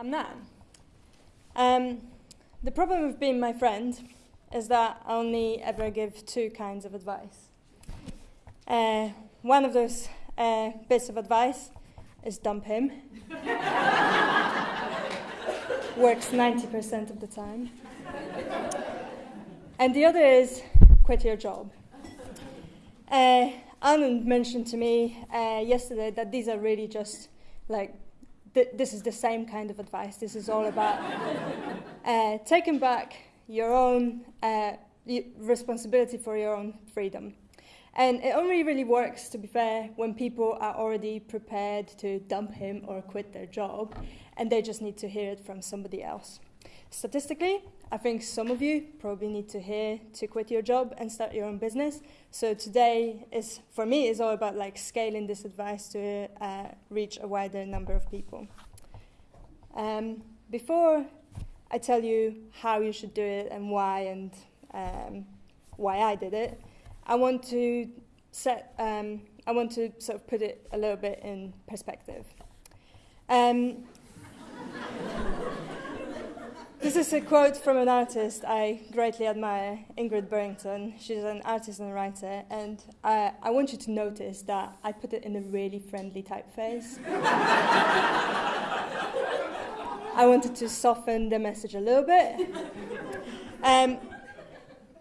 I'm Nat. Um, the problem with being my friend is that I only ever give two kinds of advice. Uh, one of those uh, bits of advice is dump him. Works 90% of the time. And the other is quit your job. Uh, Anand mentioned to me uh, yesterday that these are really just like th- this is the same kind of advice. This is all about uh, taking back your own uh, responsibility for your own freedom. And it only really works, to be fair, when people are already prepared to dump him or quit their job, and they just need to hear it from somebody else. Statistically, I think some of you probably need to hear to quit your job and start your own business. So today is, for me, is all about like scaling this advice to uh, reach a wider number of people. Um, before I tell you how you should do it and why and um, why I did it, I want to set, um, I want to sort of put it a little bit in perspective. This is a quote from an artist I greatly admire, Ingrid Burrington. She's an artist and writer, and I, I want you to notice that I put it in a really friendly typeface. I wanted to soften the message a little bit. Um,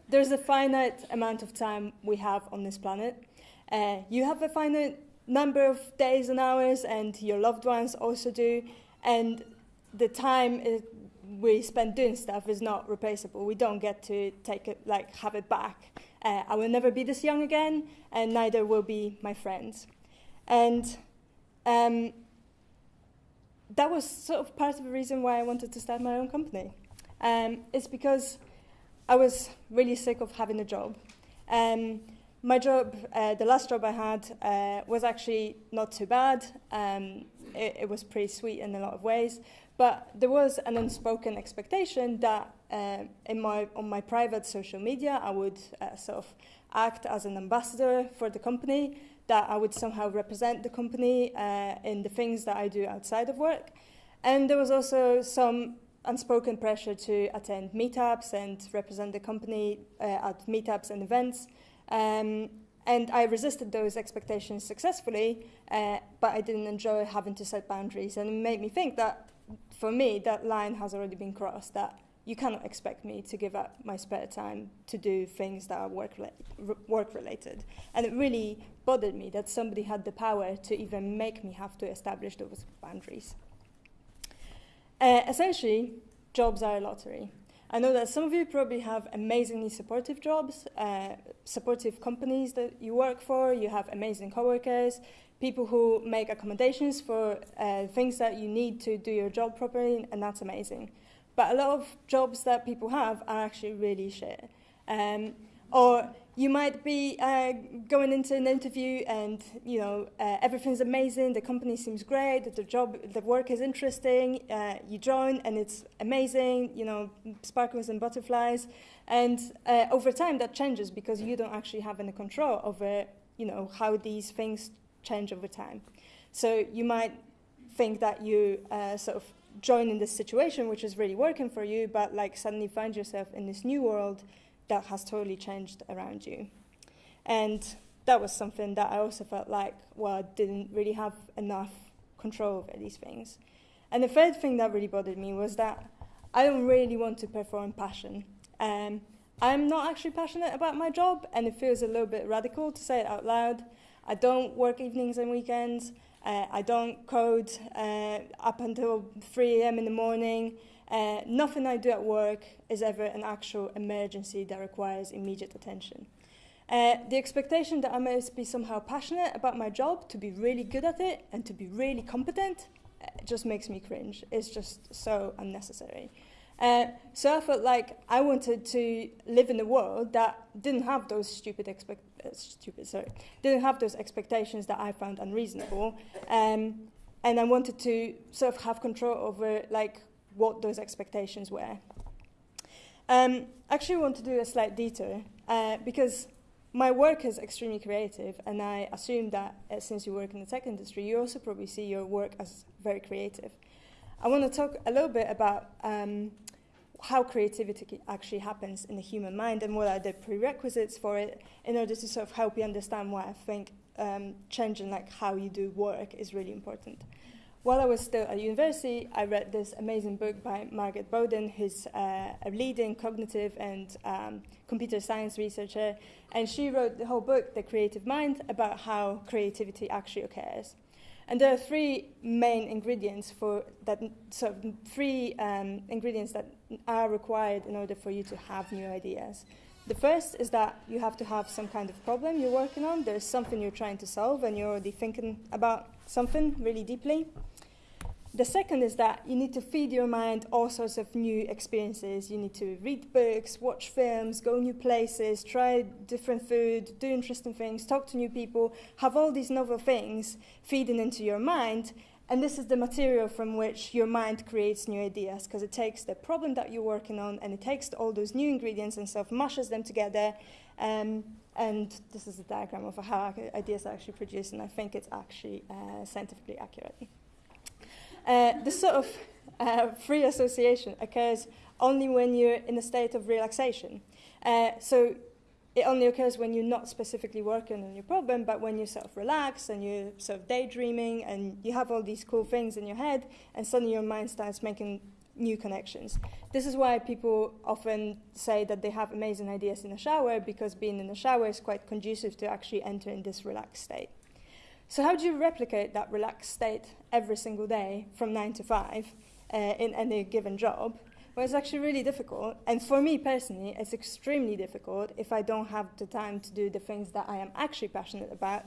there's a finite amount of time we have on this planet. Uh, you have a finite number of days and hours, and your loved ones also do. And the time is, we spend doing stuff is not replaceable. We don't get to take it, like, have it back. Uh, I will never be this young again, and neither will be my friends. And um, that was sort of part of the reason why I wanted to start my own company. Um, it's because I was really sick of having a job. Um, my job, uh, the last job I had, uh, was actually not too bad. Um, it, it, was pretty sweet in a lot of ways, but there was an unspoken expectation that uh, in my, on my private social media, I would uh, sort of act as an ambassador for the company, that I would somehow represent the company uh, in the things that I do outside of work. And there was also some unspoken pressure to attend meetups and represent the company uh, at meetups and events. Um, and I resisted those expectations successfully, uh, but I didn't enjoy having to set boundaries. And it made me think that, for me, that line has already been crossed, that you cannot expect me to give up my spare time to do things that are work, work related. And it really bothered me that somebody had the power to even make me have to establish those boundaries. Uh, essentially, jobs are a lottery. I know that some of you probably have amazingly supportive jobs, uh, supportive companies that you work for, you have amazing coworkers, people who make accommodations for uh, things that you need to do your job properly, and that's amazing. But a lot of jobs that people have are actually really shit. Um, or you might be uh, going into an interview and you know uh, everything's amazing the company seems great the job the work is interesting uh, you join and it's amazing you know sparkles and butterflies and uh, over time that changes because you don't actually have any control over you know how these things change over time so you might think that you uh, sort of join in this situation which is really working for you but like suddenly find yourself in this new world that has totally changed around you. And that was something that I also felt like, well, I didn't really have enough control over these things. And the third thing that really bothered me was that I don't really want to perform passion. Um, I'm not actually passionate about my job, and it feels a little bit radical to say it out loud. I don't work evenings and weekends. Uh, I don't code uh, up until 3 a.m. in the morning. Uh, nothing I do at work is ever an actual emergency that requires immediate attention. Uh, the expectation that I must be somehow passionate about my job, to be really good at it, and to be really competent, uh, just makes me cringe. It's just so unnecessary. Uh, so I felt like I wanted to live in a world that didn't have those stupid expect stupid sorry didn't have those expectations that I found unreasonable, um, and I wanted to sort of have control over like what those expectations were. Um, actually, I want to do a slight detour uh, because my work is extremely creative, and I assume that uh, since you work in the tech industry, you also probably see your work as very creative. I want to talk a little bit about um, how creativity actually happens in the human mind and what are the prerequisites for it in order to sort of help you understand why I think um, changing like how you do work is really important. While I was still at university, I read this amazing book by Margaret Boden, who's uh, a leading cognitive and um, computer science researcher, and she wrote the whole book, The Creative Mind, about how creativity actually occurs. And there are three main ingredients for that, so three um, ingredients that are required in order for you to have new ideas. The first is that you have to have some kind of problem you're working on. There's something you're trying to solve and you're already thinking about something really deeply. The second is that you need to feed your mind all sorts of new experiences. You need to read books, watch films, go new places, try different food, do interesting things, talk to new people, have all these novel things feeding into your mind. And this is the material from which your mind creates new ideas because it takes the problem that you're working on and it takes all those new ingredients and stuff, mashes them together. Um, and this is a diagram of how ideas are actually produced, and I think it's actually uh, scientifically accurate. Uh, this sort of uh, free association occurs only when you're in a state of relaxation. Uh, so it only occurs when you're not specifically working on your problem, but when you're sort of relaxed and you're sort of daydreaming and you have all these cool things in your head, and suddenly your mind starts making new connections. This is why people often say that they have amazing ideas in the shower because being in the shower is quite conducive to actually entering this relaxed state. So how do you replicate that relaxed state every single day from 9 to 5 uh, in any given job? Well, it's actually really difficult. And for me personally, it's extremely difficult if I don't have the time to do the things that I am actually passionate about,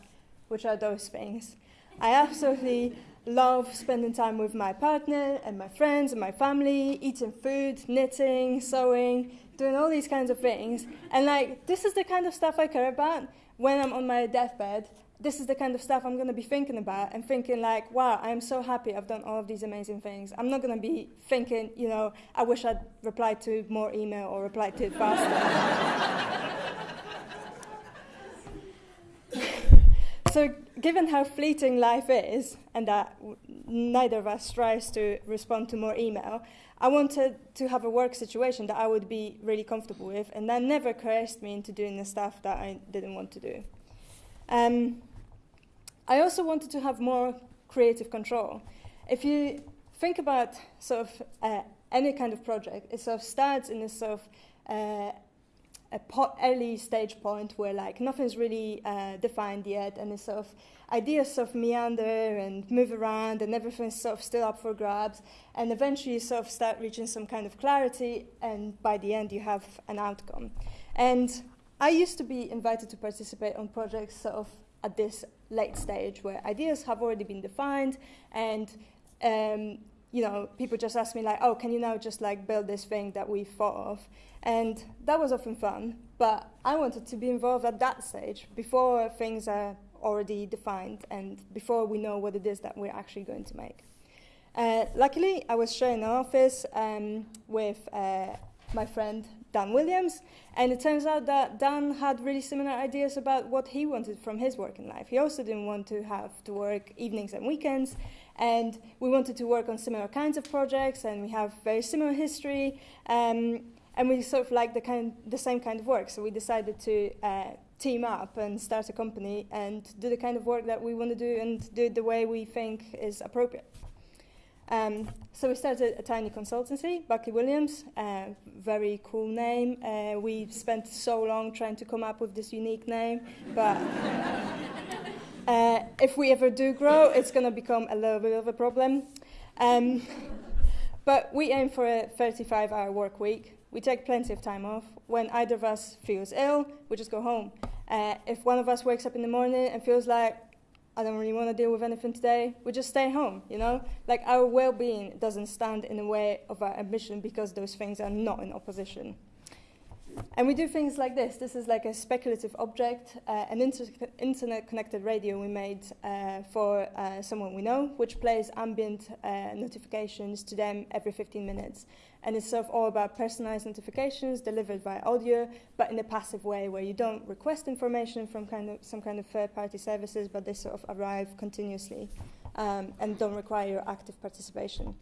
which are those things. I absolutely love spending time with my partner and my friends and my family, eating food, knitting, sewing, doing all these kinds of things. And like, this is the kind of stuff I care about when I'm on my deathbed this is the kind of stuff I'm going to be thinking about and thinking like, wow, I'm so happy I've done all of these amazing things. I'm not going to be thinking, you know, I wish I'd replied to more email or replied to it faster. so given how fleeting life is and that neither of us tries to respond to more email, I wanted to have a work situation that I would be really comfortable with and that never coerced me into doing the stuff that I didn't want to do. Um, I also wanted to have more creative control. If you think about sort of uh, any kind of project, it sort of starts in this sort of uh, a early stage point where like nothing's really uh, defined yet, and it's sort of ideas sort of meander and move around, and everything's sort of still up for grabs, and eventually you sort of start reaching some kind of clarity, and by the end you have an outcome. And I used to be invited to participate on projects sort of at this late stage where ideas have already been defined and um, you know people just ask me like oh can you now just like build this thing that we thought of? And that was often fun but i wanted to be involved at that stage before things are already defined and before we know what it is that we're actually going to make. Uh, luckily i was sharing an office um, with uh, my friend Dan Williams, and it turns out that Dan had really similar ideas about what he wanted from his working life. He also didn't want to have to work evenings and weekends, and we wanted to work on similar kinds of projects, and we have very similar history, um, and we sort of like the, kind, the same kind of work. So we decided to uh, team up and start a company and do the kind of work that we want to do and do it the way we think is appropriate. Um, so we started a tiny consultancy, Buckley Williams, uh, very cool name. Uh, we spent so long trying to come up with this unique name, but uh, if we ever do grow, it's going to become a little bit of a problem. Um, but we aim for a 35-hour work week. We take plenty of time off. When either of us feels ill, we just go home. Uh, if one of us wakes up in the morning and feels like I don't really want to deal with anything today, we just stay home, you know? Like our well being doesn't stand in the way of our ambition because those things are not in opposition. And we do things like this. This is like a speculative object, uh, an inter internet connected radio we made uh, for uh, someone we know, which plays ambient uh, notifications to them every 15 minutes. And it's sort of all about personalized notifications delivered via audio, but in a passive way where you don't request information from kind of some kind of third party services, but they sort of arrive continuously um, and don't require your active participation.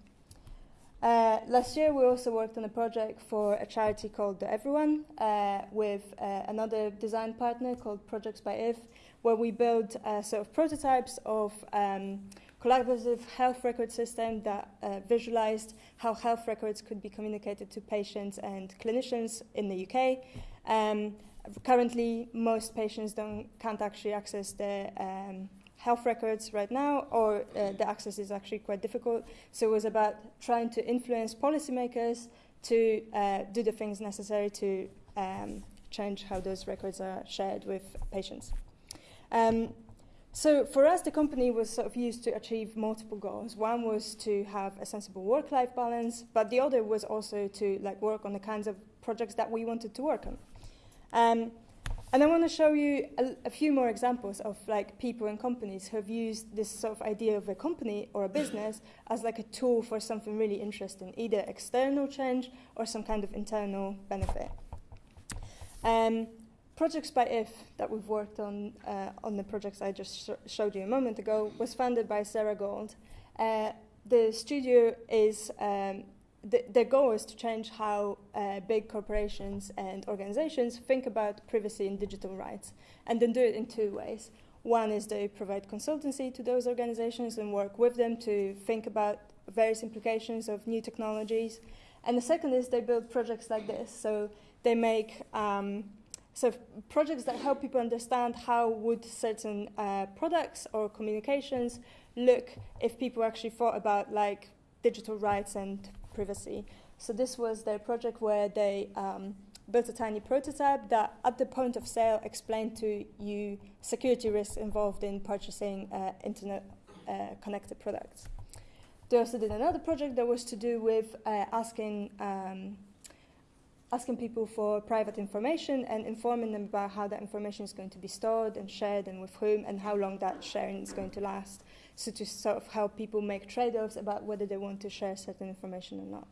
Uh, last year, we also worked on a project for a charity called The Everyone uh, with uh, another design partner called Projects by IF, where we built uh, sort of prototypes of um, collaborative health record system that uh, visualized how health records could be communicated to patients and clinicians in the UK. Um, currently, most patients don't, can't actually access the um, health records right now, or uh, the access is actually quite difficult. So it was about trying to influence policymakers to uh, do the things necessary to um, change how those records are shared with patients. Um, so for us, the company was sort of used to achieve multiple goals. One was to have a sensible work-life balance, but the other was also to like work on the kinds of projects that we wanted to work on. Um, and I want to show you a, a, few more examples of like people and companies who have used this sort of idea of a company or a business as like a tool for something really interesting, either external change or some kind of internal benefit. Um, Projects by IF that we've worked on uh, on the projects I just sh showed you a moment ago was funded by Sarah Gold. Uh, the studio is um, the, their goal is to change how uh, big corporations and organizations think about privacy and digital rights, and then do it in two ways. One is they provide consultancy to those organizations and work with them to think about various implications of new technologies. And the second is they build projects like this. So they make um, so projects that help people understand how would certain uh, products or communications look if people actually thought about like digital rights and privacy. So this was their project where they um, built a tiny prototype that at the point of sale explained to you security risks involved in purchasing uh, internet uh, connected products. They also did another project that was to do with uh, asking um, asking people for private information and informing them about how that information is going to be stored and shared and with whom and how long that sharing is going to last. So to sort of help people make trade-offs about whether they want to share certain information or not.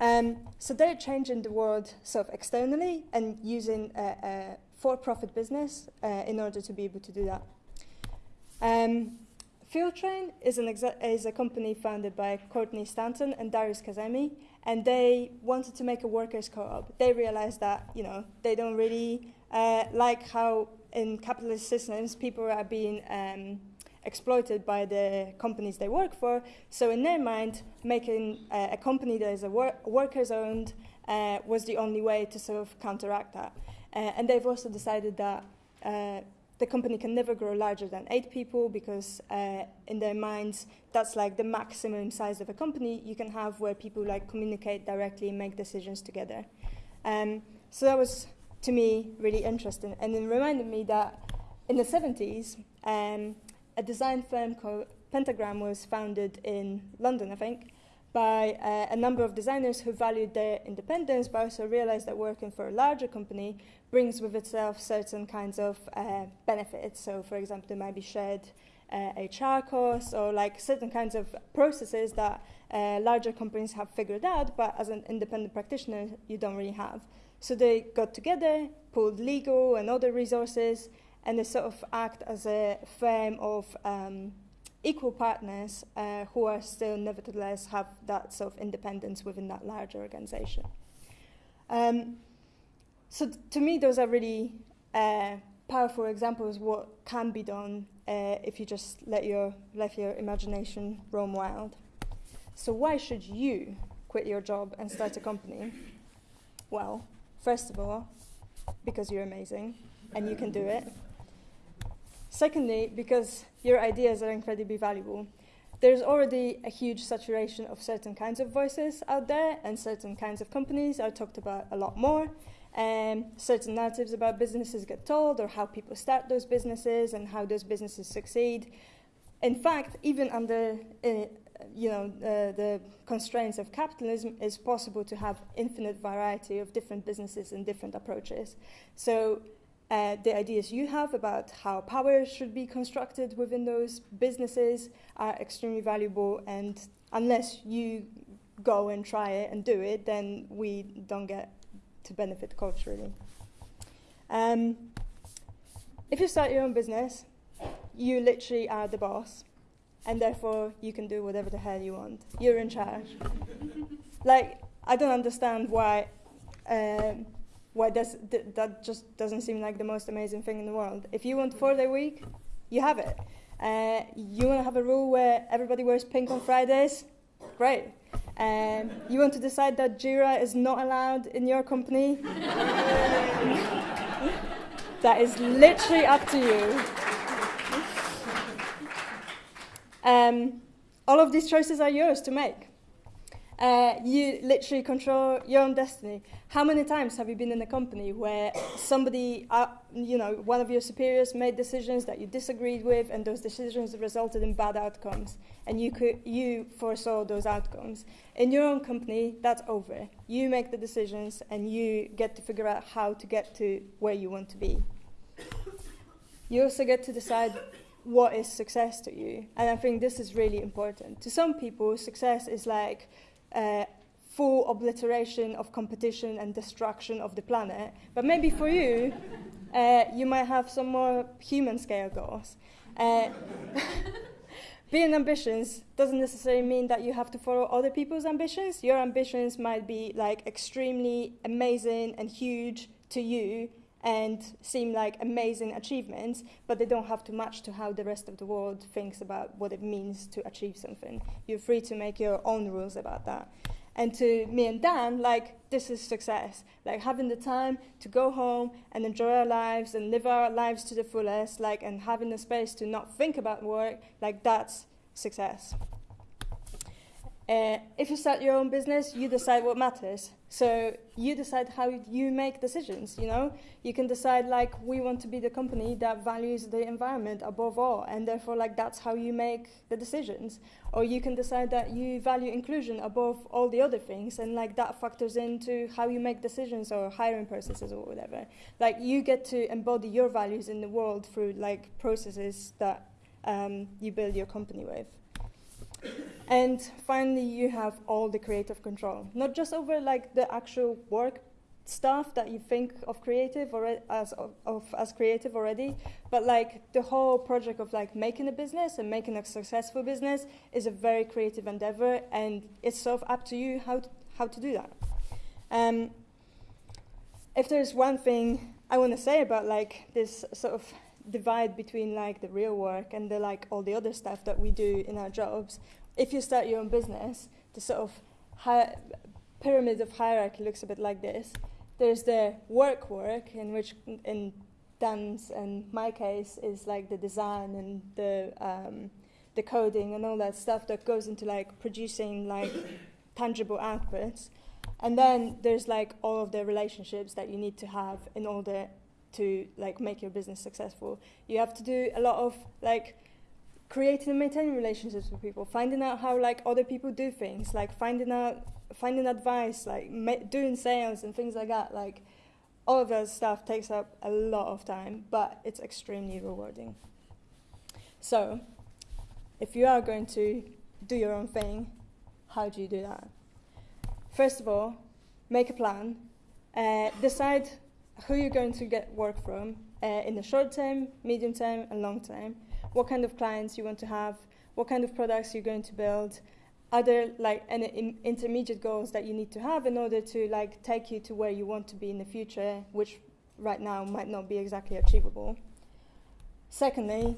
Um, so they're changing the world sort of externally and using a, a for-profit business uh, in order to be able to do that. Um, an is a company founded by Courtney Stanton and Darius Kazemi, and they wanted to make a workers' co-op. They realized that you know they don't really uh, like how in capitalist systems people are being um, exploited by the companies they work for. So in their mind, making uh, a company that is a wor workers-owned uh, was the only way to sort of counteract that. Uh, and they've also decided that uh, the company can never grow larger than eight people because uh, in their minds that's like the maximum size of a company you can have where people like communicate directly and make decisions together. Um, so that was to me really interesting and it reminded me that in the 70s um, a design firm called Pentagram was founded in London I think by uh, a number of designers who valued their independence but also realized that working for a larger company brings with itself certain kinds of uh, benefits. So, for example, there might be shared uh, HR costs or like certain kinds of processes that uh, larger companies have figured out, but as an independent practitioner, you don't really have. So they got together, pulled legal and other resources, and they sort of act as a firm of um, equal partners uh, who are still nevertheless have that sort of independence within that larger organization. Um, so to me, those are really uh, powerful examples of what can be done uh, if you just let your, let your imagination roam wild. So why should you quit your job and start a company? Well, first of all, because you're amazing and you can do it. Secondly, because your ideas are incredibly valuable. There's already a huge saturation of certain kinds of voices out there and certain kinds of companies are talked about a lot more. Um, certain narratives about businesses get told or how people start those businesses and how those businesses succeed. In fact, even under uh, you know, uh, the constraints of capitalism, it's possible to have infinite variety of different businesses and different approaches. So uh, the ideas you have about how power should be constructed within those businesses are extremely valuable and unless you go and try it and do it, then we don't get to benefit culturally. Um, if you start your own business, you literally are the boss. and therefore you can do whatever the hell you want. You're in charge. like, I don't understand why. Um, why does th- that just doesn't seem like the most amazing thing in the world? If you want four day week, you have it. Uh, you want to have a rule where everybody wears pink on Fridays? Great. Um, you want to decide that Jira is not allowed in your company? that is literally up to you. Um, all of these choices are yours to make. Uh, you literally control your own destiny. How many times have you been in a company where somebody, uh, you know, one of your superiors made decisions that you disagreed with, and those decisions resulted in bad outcomes, and you could you foresaw those outcomes. In your own company, that's over. You make the decisions, and you get to figure out how to get to where you want to be. You also get to decide what is success to you, and I think this is really important. To some people, success is like uh, full obliteration of competition and destruction of the planet. But maybe for you, uh, you might have some more human scale goals. Uh, being ambitious doesn't necessarily mean that you have to follow other people's ambitions. Your ambitions might be like extremely amazing and huge to you and seem like amazing achievements, but they don't have to match to how the rest of the world thinks about what it means to achieve something. You're free to make your own rules about that. And to me and Dan, like, this is success. Like, having the time to go home and enjoy our lives and live our lives to the fullest, like, and having the space to not think about work, like, that's success. Uh, if you start your own business, you decide what matters. So you decide how you make decisions. You know, you can decide like we want to be the company that values the environment above all, and therefore like that's how you make the decisions. Or you can decide that you value inclusion above all the other things, and like that factors into how you make decisions or hiring processes or whatever. Like you get to embody your values in the world through like processes that um, you build your company with. And finally, you have all the creative control, not just over like the actual work stuff that you think of creative or as of, of, as creative already, but like the whole project of like making a business and making a successful business is a very creative endeavor, and it's sort of up to you how to, how to do that. Um, if there's one thing I want to say about like this sort of divide between like the real work and the like all the other stuff that we do in our jobs if you start your own business, the sort of hi- pyramid of hierarchy looks a bit like this. There's the work work, in which, in Dan's and my case, is like the design and the um, the coding and all that stuff that goes into like producing like tangible outputs. And then there's like all of the relationships that you need to have in order to like make your business successful. You have to do a lot of like creating and maintaining relationships with people, finding out how like other people do things, like finding out, finding advice, like doing sales and things like that. Like all of that stuff takes up a lot of time, but it's extremely rewarding. So, if you are going to do your own thing, how do you do that? First of all, make a plan. Uh, decide who you're going to get work from uh, in the short term, medium term, and long term what kind of clients you want to have, what kind of products you're going to build, other like any intermediate goals that you need to have in order to like take you to where you want to be in the future, which right now might not be exactly achievable. Secondly,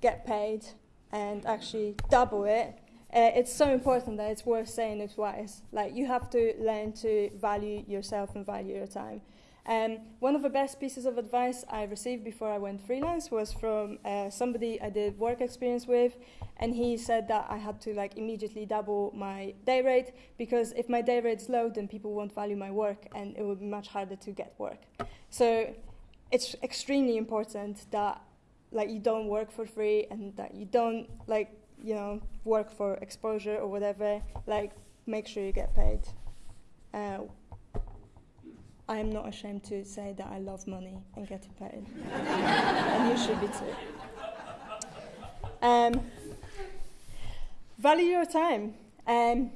get paid and actually double it. Uh, it's so important that it's worth saying it twice. Like you have to learn to value yourself and value your time. Um, one of the best pieces of advice I received before I went freelance was from uh, somebody I did work experience with, and he said that I had to like immediately double my day rate because if my day rate's low, then people won't value my work, and it would be much harder to get work. So it's extremely important that like you don't work for free and that you don't like you know work for exposure or whatever. Like make sure you get paid. Uh, I am not ashamed to say that I love money and getting paid. and you should be too. Um, value your time. Um,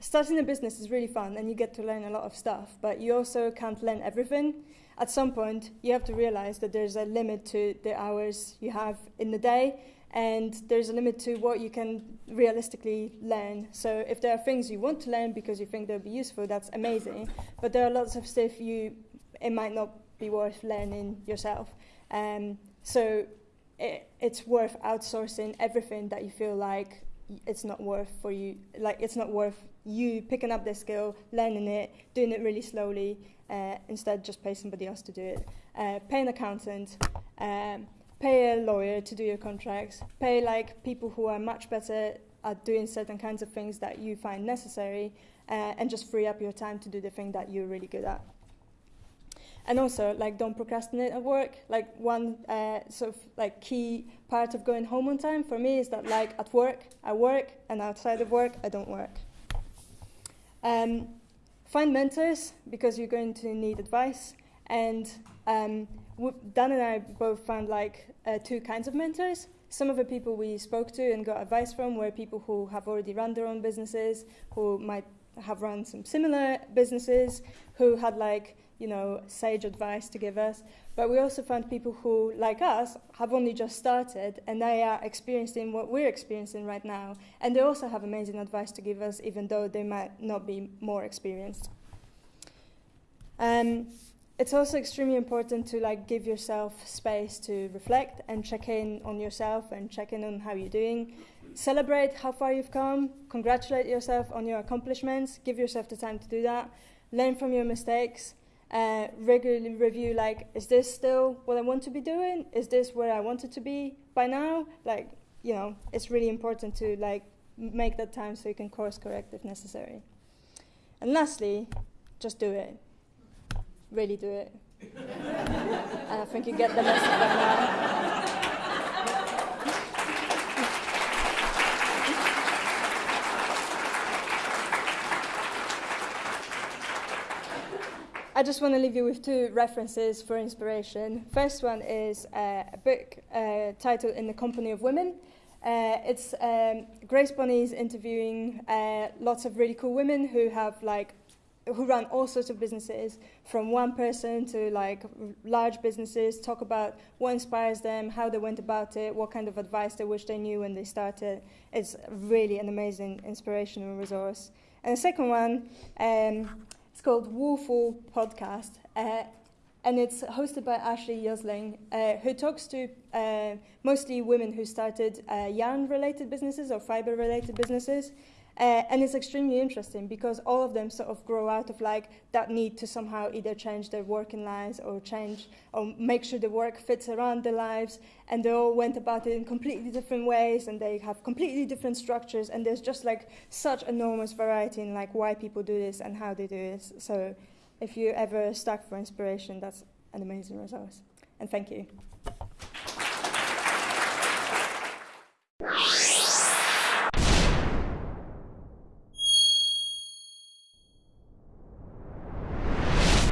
starting a business is really fun and you get to learn a lot of stuff, but you also can't learn everything. At some point, you have to realize that there's a limit to the hours you have in the day and there's a limit to what you can realistically learn. So if there are things you want to learn because you think they'll be useful, that's amazing. But there are lots of stuff you it might not be worth learning yourself. Um, so it, it's worth outsourcing everything that you feel like it's not worth for you like it's not worth you picking up the skill learning it doing it really slowly uh, instead just pay somebody else to do it uh, pay an accountant um, pay a lawyer to do your contracts. Pay like people who are much better at doing certain kinds of things that you find necessary uh, and just free up your time to do the thing that you're really good at. And also like don't procrastinate at work. Like one uh, sort of like key part of going home on time for me is that like at work i work and outside of work i don't work. Um, find mentors because you're going to need advice and um, dan and i both found like uh, two kinds of mentors some of the people we spoke to and got advice from were people who have already run their own businesses who might have run some similar businesses who had like you know, sage advice to give us. But we also found people who, like us, have only just started and they are experiencing what we're experiencing right now. And they also have amazing advice to give us, even though they might not be more experienced. Um, it's also extremely important to like give yourself space to reflect and check in on yourself and check in on how you're doing. Celebrate how far you've come, congratulate yourself on your accomplishments, give yourself the time to do that, learn from your mistakes, uh, regularly review like is this still what i want to be doing? Is this where i wanted to be by now? Like you know it's really important to like make that time so you can course correct if necessary. And lastly just do it really do it and i think you get the message now I just want to leave you with two references for inspiration. First one is uh, a book uh, titled In the Company of Women. Uh, it's um, Grace Bonney's interviewing uh, lots of really cool women who have like who run all sorts of businesses from one person to like large businesses talk about what inspires them how they went about it what kind of advice they wish they knew when they started it's really an amazing inspirational resource and the second one um, it's called Woolful Podcast, uh, and it's hosted by Ashley Yousling, uh, who talks to uh, mostly women who started uh, yarn-related businesses or fiber-related businesses. Uh, and it's extremely interesting because all of them sort of grow out of like that need to somehow either change their working lives or change or make sure the work fits around their lives. And they all went about it in completely different ways and they have completely different structures. And there's just like such enormous variety in like why people do this and how they do this. So if you ever stuck for inspiration, that's an amazing resource. And thank you.